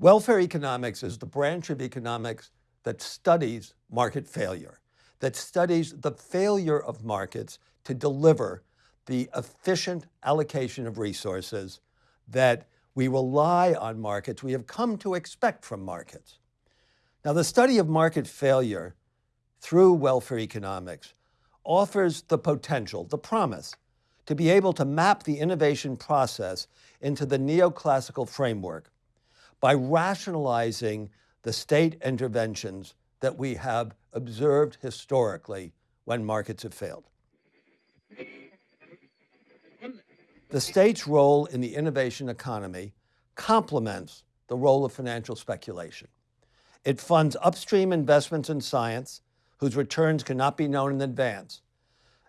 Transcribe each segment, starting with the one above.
Welfare economics is the branch of economics that studies market failure, that studies the failure of markets to deliver the efficient allocation of resources that we rely on markets, we have come to expect from markets. Now, the study of market failure through welfare economics offers the potential, the promise, to be able to map the innovation process into the neoclassical framework by rationalizing the state interventions that we have observed historically when markets have failed. The state's role in the innovation economy complements the role of financial speculation. It funds upstream investments in science whose returns cannot be known in advance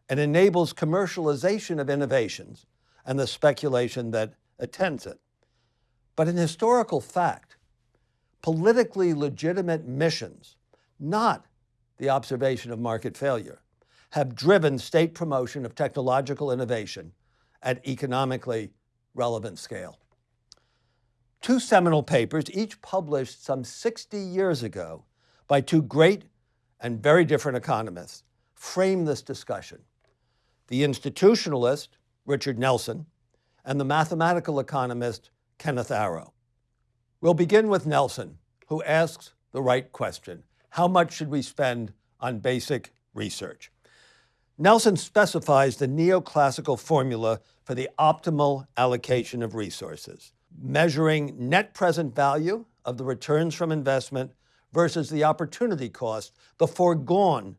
and enables commercialization of innovations and the speculation that attends it. But in historical fact, politically legitimate missions, not the observation of market failure, have driven state promotion of technological innovation at economically relevant scale. Two seminal papers, each published some 60 years ago by two great and very different economists, frame this discussion. The institutionalist, Richard Nelson, and the mathematical economist, Kenneth Arrow. We'll begin with Nelson, who asks the right question. How much should we spend on basic research? Nelson specifies the neoclassical formula for the optimal allocation of resources, measuring net present value of the returns from investment versus the opportunity cost, the foregone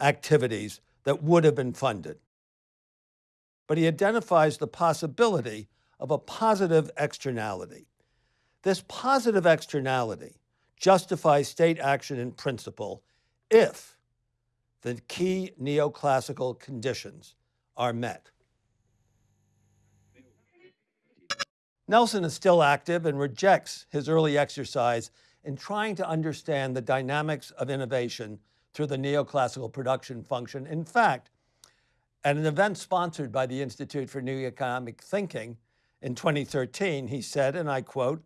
activities that would have been funded. But he identifies the possibility of a positive externality. This positive externality justifies state action in principle if the key neoclassical conditions are met. Nelson is still active and rejects his early exercise in trying to understand the dynamics of innovation through the neoclassical production function. In fact, at an event sponsored by the Institute for New Economic Thinking in 2013, he said, and I quote,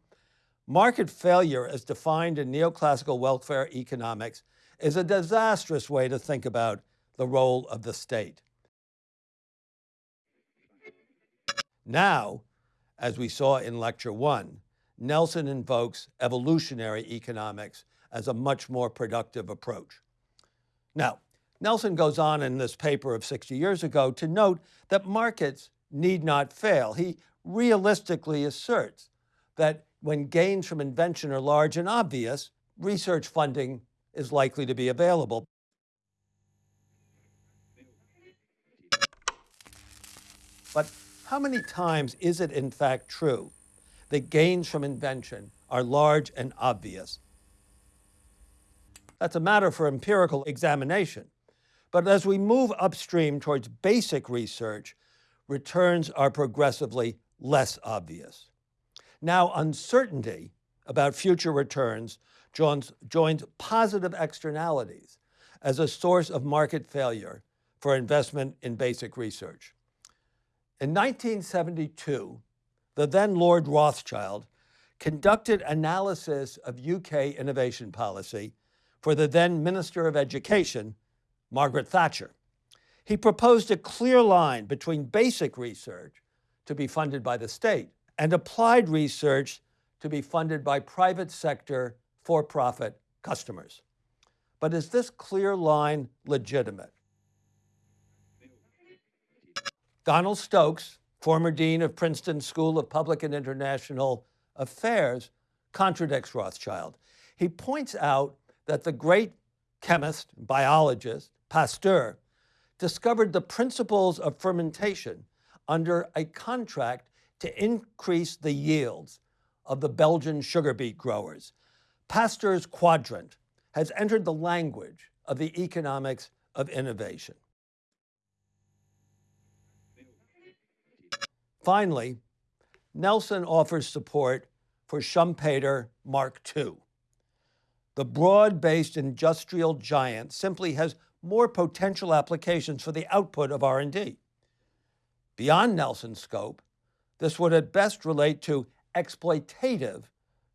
market failure as defined in neoclassical welfare economics is a disastrous way to think about the role of the state. Now, as we saw in lecture one, Nelson invokes evolutionary economics as a much more productive approach. Now, Nelson goes on in this paper of 60 years ago to note that markets need not fail. He realistically asserts that when gains from invention are large and obvious, research funding is likely to be available. But how many times is it in fact true that gains from invention are large and obvious? That's a matter for empirical examination. But as we move upstream towards basic research, returns are progressively less obvious. Now, uncertainty about future returns joins, joins positive externalities as a source of market failure for investment in basic research. In 1972, the then Lord Rothschild conducted analysis of UK innovation policy for the then Minister of Education, Margaret Thatcher. He proposed a clear line between basic research to be funded by the state and applied research to be funded by private sector for-profit customers. But is this clear line legitimate? Donald Stokes, former dean of Princeton School of Public and International Affairs, contradicts Rothschild. He points out that the great chemist, biologist, Pasteur, discovered the principles of fermentation under a contract to increase the yields of the Belgian sugar beet growers. Pasteur's quadrant has entered the language of the economics of innovation. Finally, Nelson offers support for Schumpeter Mark II. The broad-based industrial giant simply has more potential applications for the output of R&D. Beyond Nelson's scope, this would at best relate to exploitative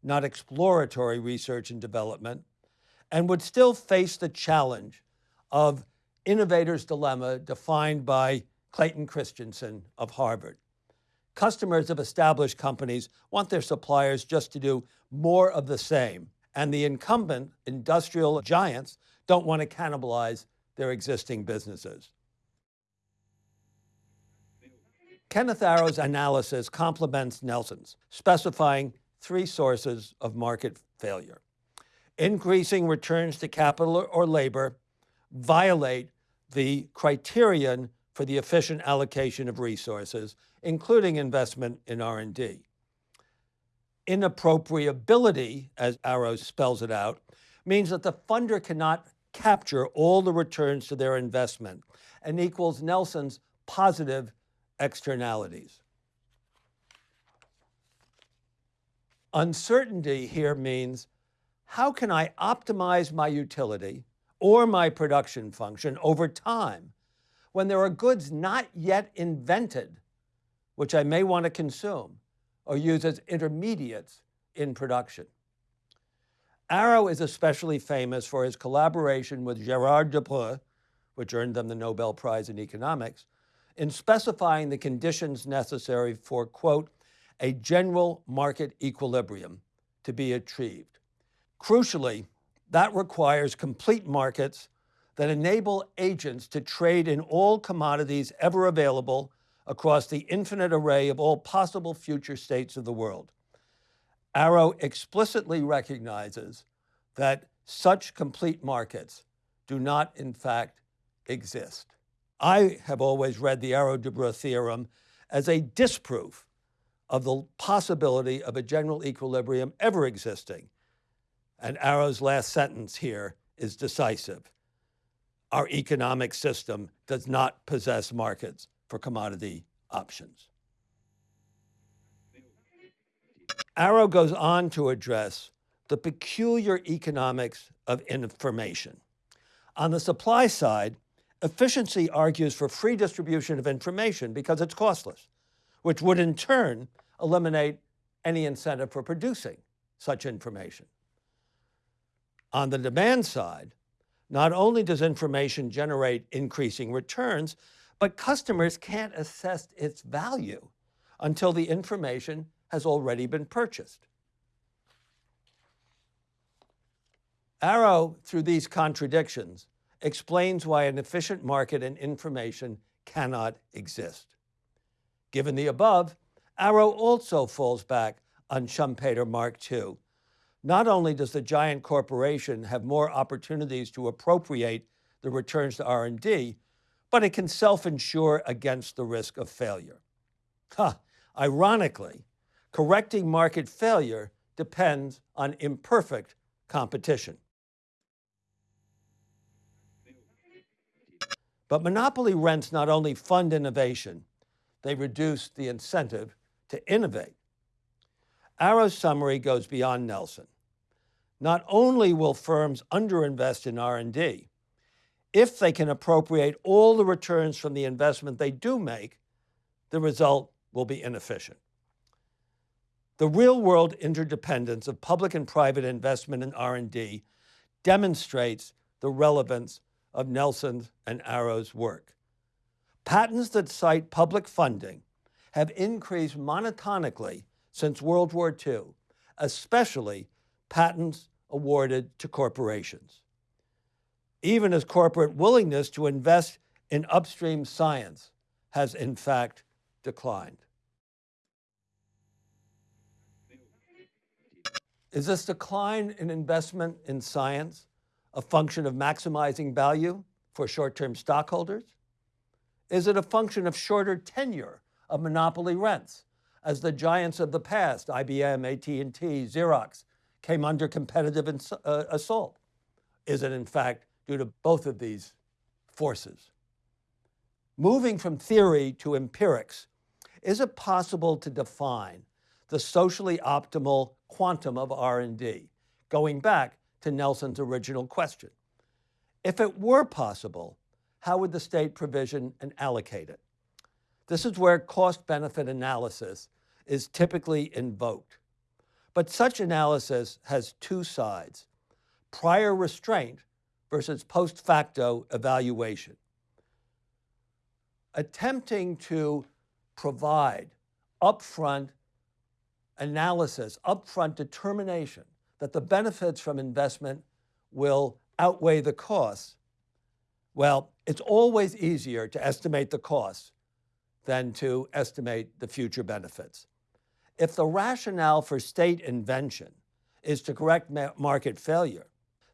not exploratory research and development, and would still face the challenge of innovator's dilemma defined by Clayton Christensen of Harvard. Customers of established companies want their suppliers just to do more of the same, and the incumbent industrial giants don't want to cannibalize their existing businesses. Kenneth Arrow's analysis complements Nelson's, specifying three sources of market failure. Increasing returns to capital or labor violate the criterion for the efficient allocation of resources, including investment in R&D. Inappropriability, as Arrow spells it out, means that the funder cannot capture all the returns to their investment and equals Nelson's positive externalities. Uncertainty here means how can I optimize my utility or my production function over time when there are goods not yet invented, which I may want to consume or use as intermediates in production. Arrow is especially famous for his collaboration with Gerard Debreu, which earned them the Nobel Prize in Economics, in specifying the conditions necessary for, quote, a general market equilibrium to be achieved. Crucially, that requires complete markets that enable agents to trade in all commodities ever available across the infinite array of all possible future states of the world. Arrow explicitly recognizes that such complete markets do not, in fact, exist. I have always read the Arrow-Debreu theorem as a disproof of the possibility of a general equilibrium ever existing. And Arrow's last sentence here is decisive. Our economic system does not possess markets for commodity options. Arrow goes on to address the peculiar economics of information. On the supply side, efficiency argues for free distribution of information because it's costless, which would in turn eliminate any incentive for producing such information. On the demand side, not only does information generate increasing returns, but customers can't assess its value until the information has already been purchased. Arrow, through these contradictions, explains why an efficient market in information cannot exist. Given the above, Arrow also falls back on Schumpeter Mark II. Not only does the giant corporation have more opportunities to appropriate the returns to R&D, but it can self-insure against the risk of failure. Huh. Ironically, correcting market failure depends on imperfect competition. But monopoly rents not only fund innovation, they reduce the incentive to innovate. Arrow's summary goes beyond Nelson. Not only will firms underinvest in R&D, if they can appropriate all the returns from the investment they do make, the result will be inefficient. The real-world interdependence of public and private investment in R&D demonstrates the relevance of Nelson's and Arrow's work. Patents that cite public funding have increased monotonically since World War II, especially patents awarded to corporations. Even as corporate willingness to invest in upstream science has in fact declined. Is this decline in investment in science a function of maximizing value for short-term stockholders? Is it a function of shorter tenure of monopoly rents as the giants of the past, IBM, AT&T, Xerox, came under competitive uh, assault? Is it in fact due to both of these forces? Moving from theory to empirics, is it possible to define the socially optimal quantum of R&D, going back to Nelson's original question. If it were possible, how would the state provision and allocate it? This is where cost-benefit analysis is typically invoked. But such analysis has two sides prior restraint versus post facto evaluation. Attempting to provide upfront analysis, upfront determination that the benefits from investment will outweigh the costs, well, it's always easier to estimate the costs than to estimate the future benefits. If the rationale for state invention is to correct market failure,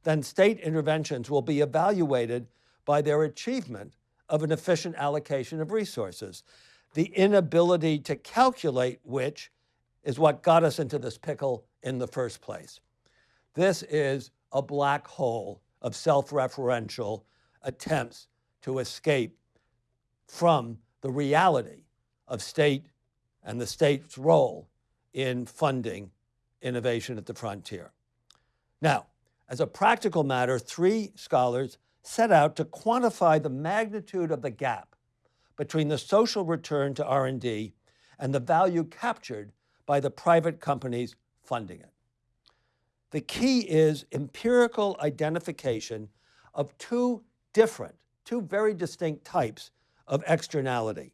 then state interventions will be evaluated by their achievement of an efficient allocation of resources. The inability to calculate which is what got us into this pickle in the first place. This is a black hole of self-referential attempts to escape from the reality of state and the state's role in funding innovation at the frontier. Now, as a practical matter, three scholars set out to quantify the magnitude of the gap between the social return to R&D and the value captured by the private companies funding it. The key is empirical identification of two different, two very distinct types of externality.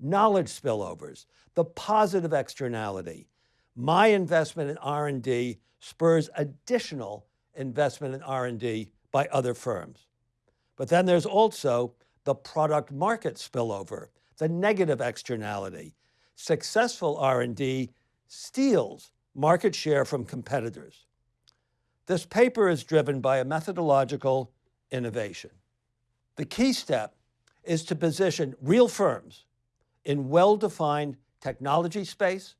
Knowledge spillovers, the positive externality. My investment in R&D spurs additional investment in R&D by other firms. But then there's also the product market spillover, the negative externality. Successful R&D steals market share from competitors. This paper is driven by a methodological innovation. The key step is to position real firms in well-defined technology space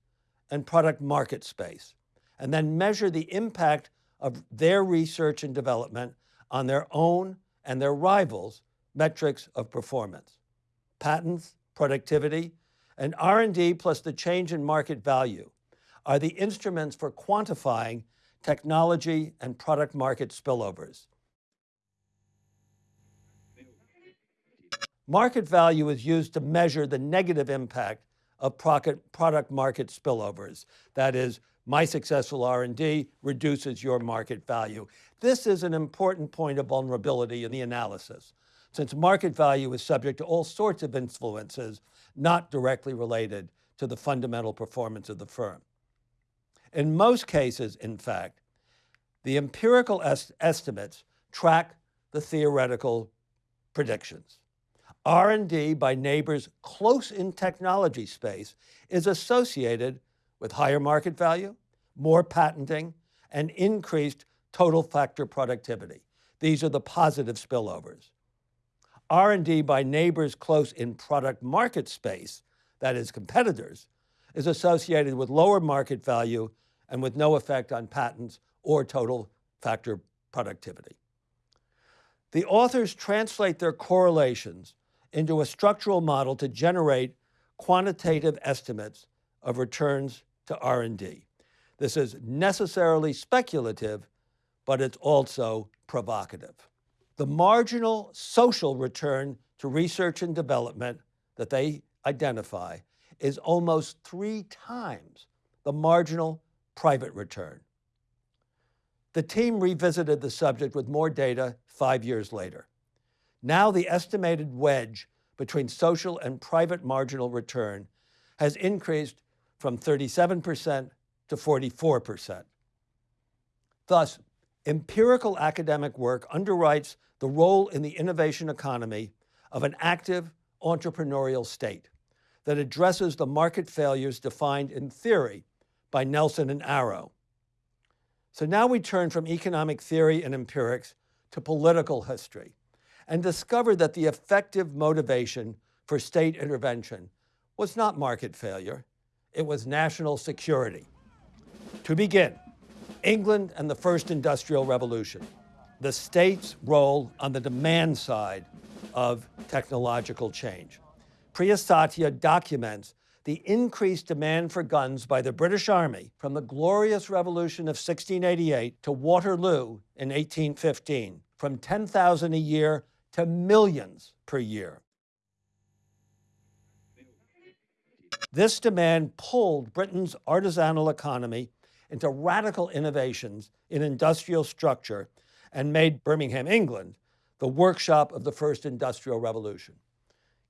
and product market space, and then measure the impact of their research and development on their own and their rivals' metrics of performance. Patents, productivity, and R&D plus the change in market value are the instruments for quantifying technology and product market spillovers. Market value is used to measure the negative impact of product market spillovers. That is, my successful R&D reduces your market value. This is an important point of vulnerability in the analysis, since market value is subject to all sorts of influences not directly related to the fundamental performance of the firm. In most cases, in fact, the empirical est estimates track the theoretical predictions. R&D by neighbors close in technology space is associated with higher market value, more patenting, and increased total factor productivity. These are the positive spillovers. R&D by neighbors close in product market space, that is competitors, is associated with lower market value and with no effect on patents or total factor productivity. The authors translate their correlations into a structural model to generate quantitative estimates of returns to R&D. This is necessarily speculative, but it's also provocative. The marginal social return to research and development that they identify is almost three times the marginal private return. The team revisited the subject with more data five years later. Now the estimated wedge between social and private marginal return has increased from 37% to 44%. Thus, empirical academic work underwrites the role in the innovation economy of an active entrepreneurial state that addresses the market failures defined in theory by Nelson and Arrow. So now we turn from economic theory and empirics to political history and discover that the effective motivation for state intervention was not market failure, it was national security. To begin, England and the first industrial revolution, the state's role on the demand side of technological change. Priya Satia documents the increased demand for guns by the British Army from the glorious revolution of 1688 to Waterloo in 1815, from 10,000 a year to millions per year. This demand pulled Britain's artisanal economy into radical innovations in industrial structure and made Birmingham, England, the workshop of the first industrial revolution.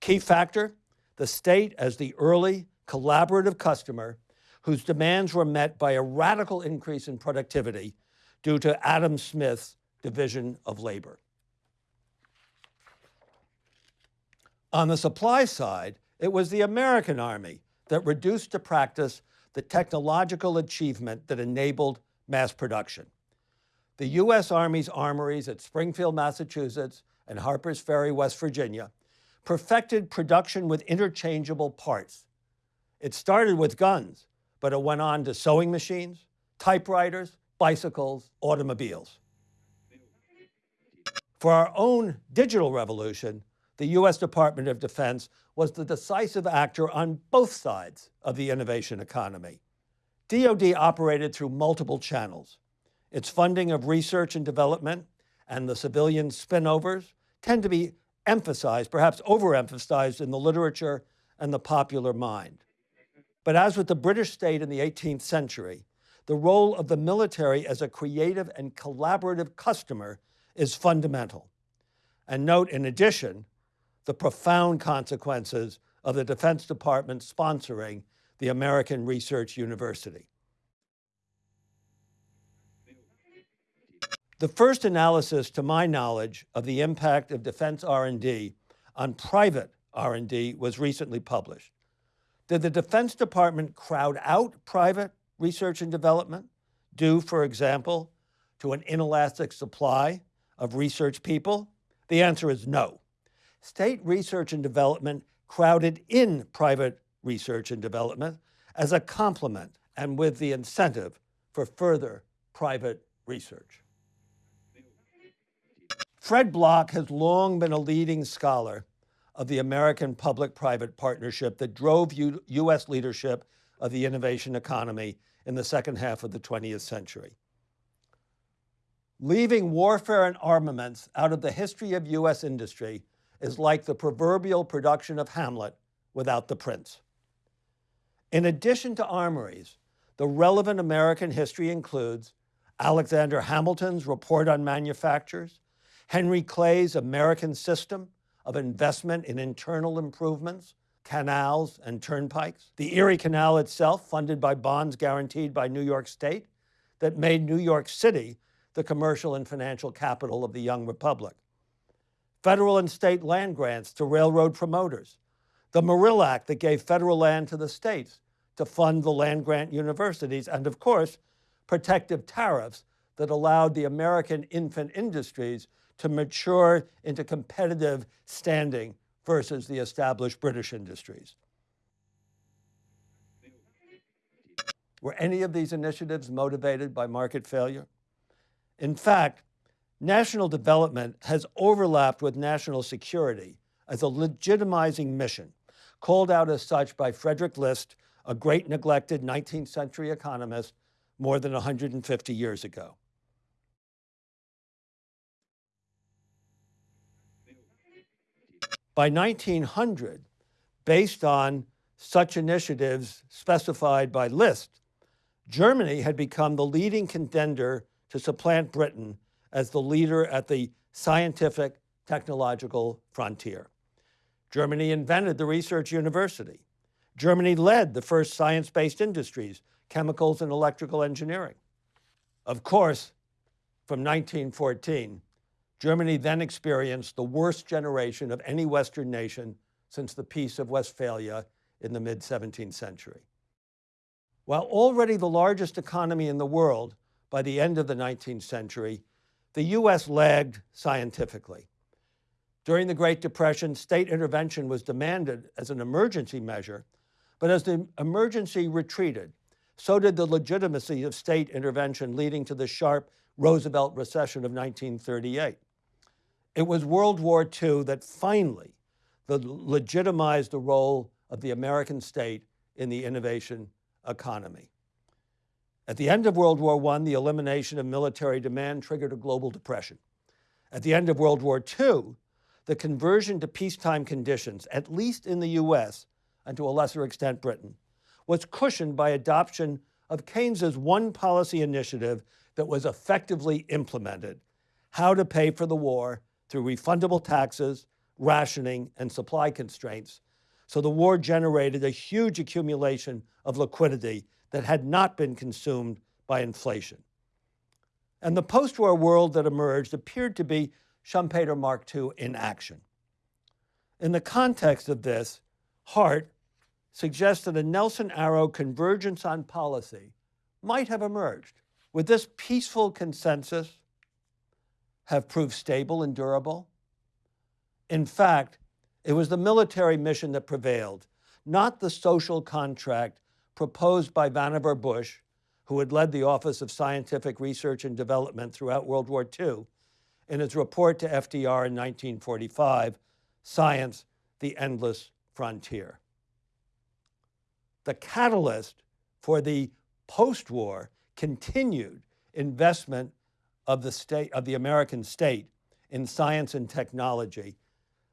Key factor, the state as the early collaborative customer whose demands were met by a radical increase in productivity due to Adam Smith's division of labor. On the supply side, it was the American Army that reduced to practice the technological achievement that enabled mass production. The U.S. Army's armories at Springfield, Massachusetts and Harpers Ferry, West Virginia, perfected production with interchangeable parts. It started with guns, but it went on to sewing machines, typewriters, bicycles, automobiles. For our own digital revolution, the U.S. Department of Defense was the decisive actor on both sides of the innovation economy. DoD operated through multiple channels. Its funding of research and development and the civilian spinnovers tend to be emphasized, perhaps overemphasized in the literature and the popular mind. But as with the British state in the 18th century, the role of the military as a creative and collaborative customer is fundamental. And note, in addition, the profound consequences of the Defense Department sponsoring the American Research University. The first analysis, to my knowledge, of the impact of defense R&D on private R&D was recently published. Did the Defense Department crowd out private research and development, due, for example, to an inelastic supply of research people? The answer is no. State research and development crowded in private research and development as a complement and with the incentive for further private research. Fred Block has long been a leading scholar of the American public-private partnership that drove U U.S. leadership of the innovation economy in the second half of the 20th century. Leaving warfare and armaments out of the history of U.S. industry is like the proverbial production of Hamlet without the prince. In addition to armories, the relevant American history includes Alexander Hamilton's Report on Manufactures, Henry Clay's American System of Investment in Internal Improvements, canals and turnpikes, the Erie Canal itself, funded by bonds guaranteed by New York State, that made New York City the commercial and financial capital of the young republic. Federal and state land grants to railroad promoters, the Morrill Act that gave federal land to the states to fund the land grant universities, and of course, protective tariffs that allowed the American infant industries to mature into competitive standing versus the established British industries. Were any of these initiatives motivated by market failure? In fact, national development has overlapped with national security as a legitimizing mission, called out as such by Frederick List, a great neglected 19th century economist more than 150 years ago. By 1900, based on such initiatives specified by List, Germany had become the leading contender to supplant Britain as the leader at the scientific technological frontier. Germany invented the research university. Germany led the first science-based industries, chemicals and electrical engineering. Of course, from 1914, Germany then experienced the worst generation of any Western nation since the Peace of Westphalia in the mid-17th century. While already the largest economy in the world by the end of the 19th century, the U.S. lagged scientifically. During the Great Depression, state intervention was demanded as an emergency measure, but as the emergency retreated, so did the legitimacy of state intervention leading to the sharp Roosevelt recession of 1938. It was World War II that finally legitimized the role of the American state in the innovation economy. At the end of World War I, the elimination of military demand triggered a global depression. At the end of World War II, the conversion to peacetime conditions, at least in the US, and to a lesser extent Britain, was cushioned by adoption of Keynes's one policy initiative that was effectively implemented how to pay for the war through refundable taxes, rationing, and supply constraints. So the war generated a huge accumulation of liquidity that had not been consumed by inflation. And the post war world that emerged appeared to be Schumpeter Mark II in action. In the context of this, Hart suggests that a Nelson Arrow convergence on policy might have emerged. With this peaceful consensus have proved stable and durable? In fact, it was the military mission that prevailed, not the social contract proposed by Vannevar Bush, who had led the Office of Scientific Research and Development throughout World War II, in his report to FDR in 1945, Science, the Endless Frontier. The catalyst for the post-war continued investment of the, state, of the American state in science and technology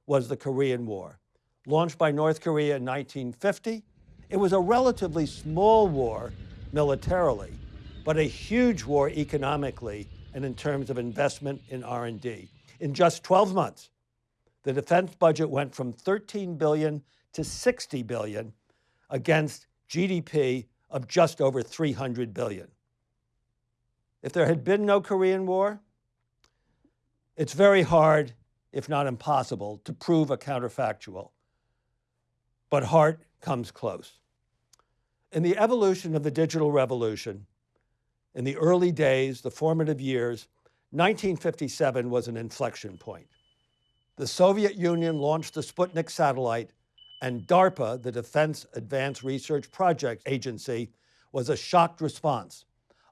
was the Korean War. Launched by North Korea in 1950, it was a relatively small war militarily, but a huge war economically and in terms of investment in R&D. In just 12 months, the defense budget went from 13 billion to 60 billion against GDP of just over 300 billion. If there had been no Korean War, it's very hard, if not impossible, to prove a counterfactual. But Hart comes close. In the evolution of the digital revolution, in the early days, the formative years, 1957 was an inflection point. The Soviet Union launched the Sputnik satellite, and DARPA, the Defense Advanced Research Project Agency, was a shocked response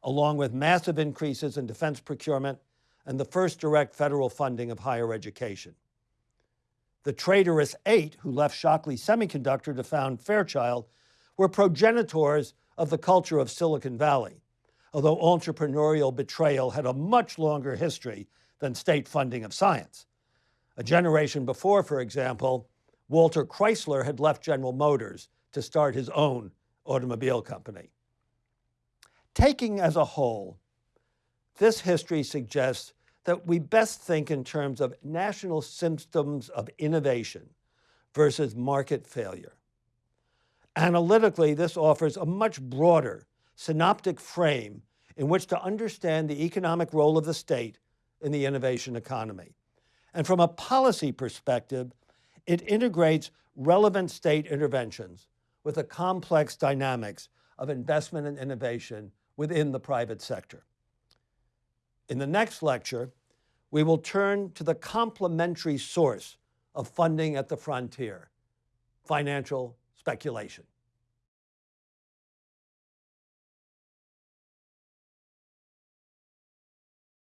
along with massive increases in defense procurement and the first direct federal funding of higher education. The traitorous eight who left Shockley Semiconductor to found Fairchild were progenitors of the culture of Silicon Valley, although entrepreneurial betrayal had a much longer history than state funding of science. A generation before, for example, Walter Chrysler had left General Motors to start his own automobile company. Taking as a whole, this history suggests that we best think in terms of national systems of innovation versus market failure. Analytically, this offers a much broader synoptic frame in which to understand the economic role of the state in the innovation economy. And from a policy perspective, it integrates relevant state interventions with the complex dynamics of investment and innovation within the private sector. In the next lecture, we will turn to the complementary source of funding at the frontier, financial speculation.